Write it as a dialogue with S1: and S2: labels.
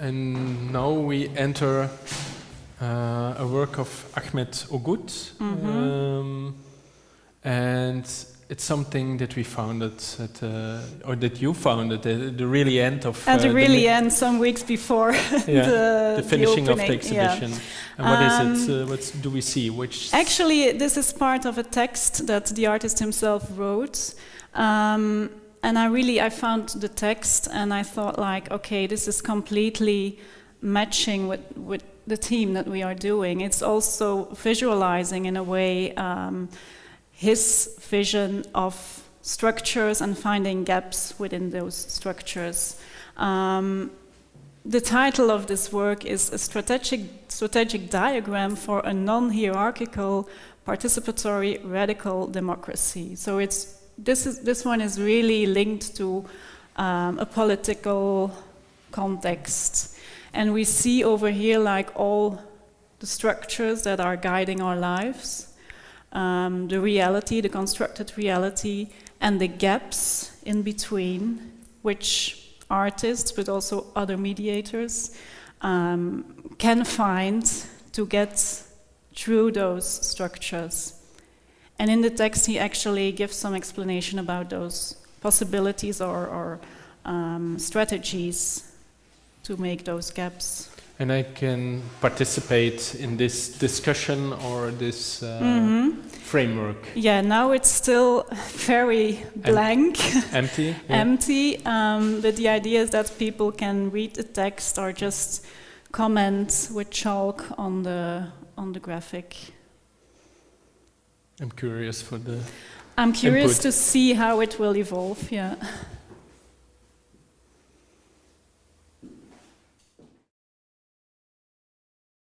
S1: And now we enter uh, a work of Ahmet Öğüt.
S2: Mhm.
S1: Um, and it's something that we founded at, uh, or that you founded at the really end of
S2: At
S1: uh,
S2: the really
S1: mi-
S2: end, some weeks before
S1: yeah,
S2: the,
S1: the finishing of the
S2: opening, yeah.
S1: exhibition. And what is it?
S2: Um,
S1: Uh, what do we see? Which
S2: Actually, this is part of a text that the artist himself wrote. Um, and I really, I found the text and I thought like, okay, this is completely matching with, with the theme that we are doing. It's also visualizing in a way um, his vision of structures and finding gaps within those structures. Um, the title of this work is a strategic, strategic diagram for a non-hierarchical, participatory, radical democracy. So it's, this, is, this one is really linked to um, a political context. And we see over here like all the structures that are guiding our lives, um, the reality, the constructed reality, and the gaps in between, which artists, but also other mediators, um, can find to get through those structures. And in the text, he actually gives some explanation about those possibilities or, or um, strategies to make those gaps.
S1: and I can participate in this discussion or this uh,
S2: Mhm.
S1: framework.
S2: Yeah, now it's still very blank.
S1: Empty. yeah.
S2: empty, um, but the idea is that people can read the text or just comment with chalk on the on the graphic.
S1: I'm curious for the
S2: I'm curious
S1: Input.
S2: to see how it will evolve. Yeah.